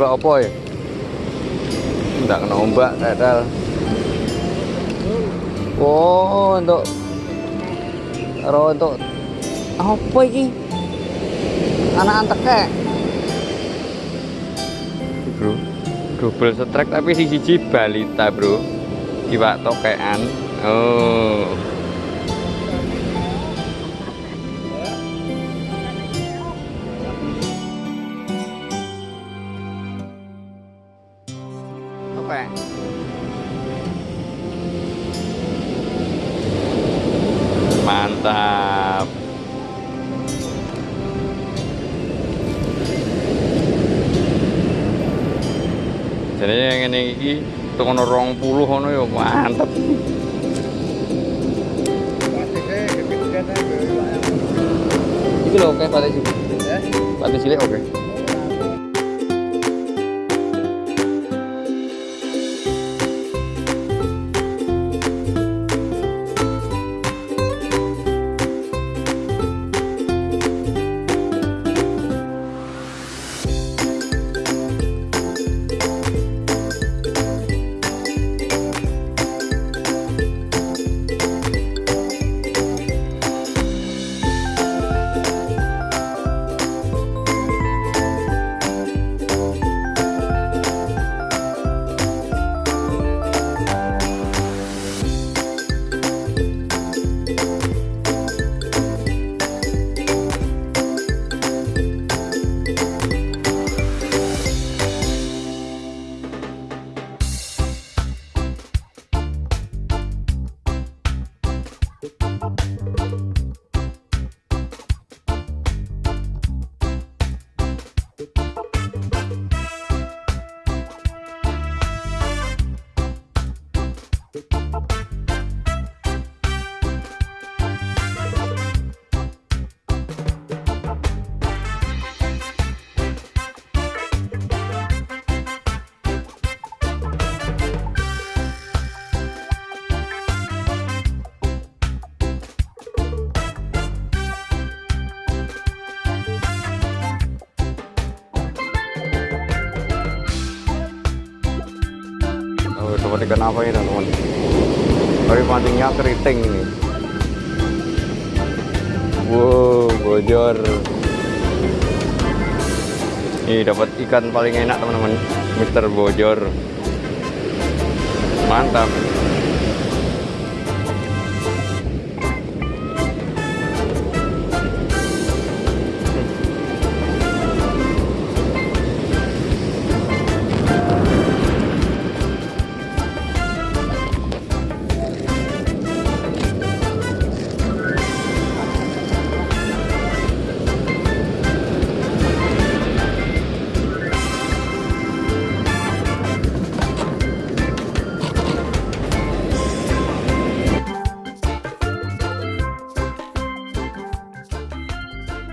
Coba apa ya? Enggak kena ombak, tetel. Oh, untuk Karo untuk apa iki? Anak antekek. Bro, double strike tapi si siji balita, Bro. Iwak tokean. Oh. Tokek. Mantap. Jadi yang ini iki tekan 20 ngono ya mantap. Iki lho oke pate cilik. Pate cilik oke. Oh, teman ikan apa ini teman? Hari pancingnya keriting ini. Wow, bojor. Ini dapat ikan paling enak teman-teman, Mister Bojor. Mantap.